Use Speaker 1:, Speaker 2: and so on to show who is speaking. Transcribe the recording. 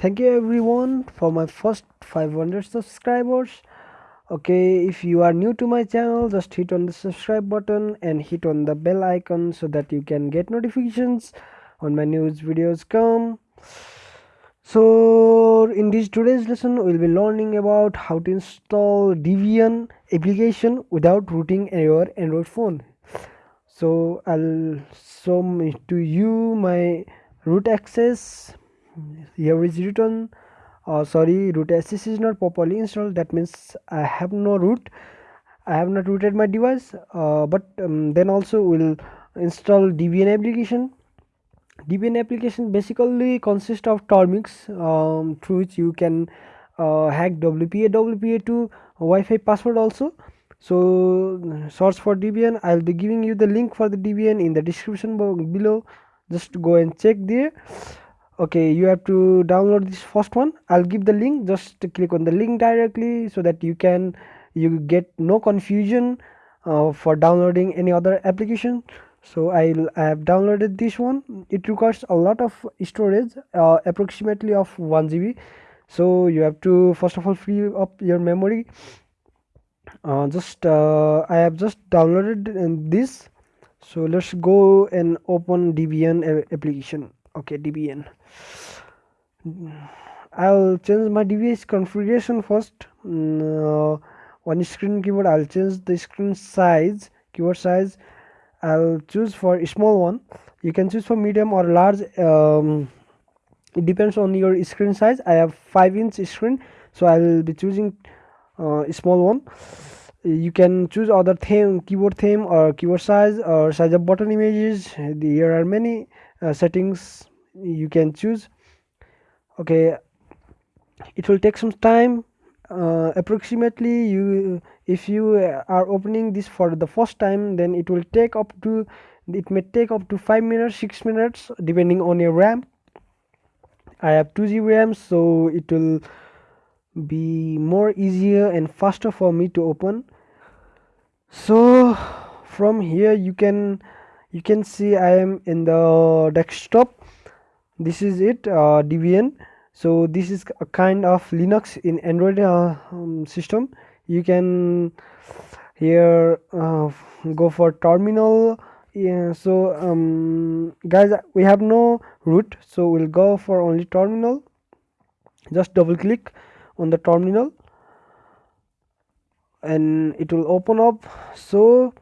Speaker 1: thank you everyone for my first 500 subscribers. Okay if you are new to my channel just hit on the subscribe button and hit on the bell icon so that you can get notifications when my news videos come. So in this today's lesson we'll be learning about how to install debian application without rooting your android phone. So i'll show to you my root access here is written uh, sorry root access is not properly installed. That means I have no root. I have not rooted my device. Uh, but um, then also will install Debian application. Debian application basically consists of termux um, through which you can uh, hack WPA WPA2 Wi-Fi password also. So search for Debian I'll be giving you the link for the Debian in the description below. Just go and check there okay you have to download this first one. I'll give the link. Just click on the link directly so that you can you get no confusion uh, for downloading any other application. So I'll, i have downloaded this one. It requires a lot of storage uh, approximately of 1 GB so you have to first of all free up your memory. Uh, just uh, I have just downloaded this. So let's go and open Debian application okay debian i'll change my device configuration first. Mm, uh, on screen keyboard i'll change the screen size keyboard size. I'll choose for small one. You can choose for medium or large um, it depends on your screen size. I have 5 inch screen so i'll be choosing uh, small one. You can choose other theme keyboard theme or keyboard size or size of button images. There are many uh, settings you can choose. Okay it will take some time. Uh, approximately you if you are opening this for the first time then it will take up to it may take up to 5 minutes 6 minutes depending on your ram. I have 2 gb ram so it will be more easier and faster for me to open. So from here you can you can see i am in the desktop. This is it uh, debian. So this is a kind of linux in android uh, um, system. You can here uh, go for terminal. Yeah, so um, guys we have no root so we'll go for only terminal. Just double click on the terminal and it will open up. So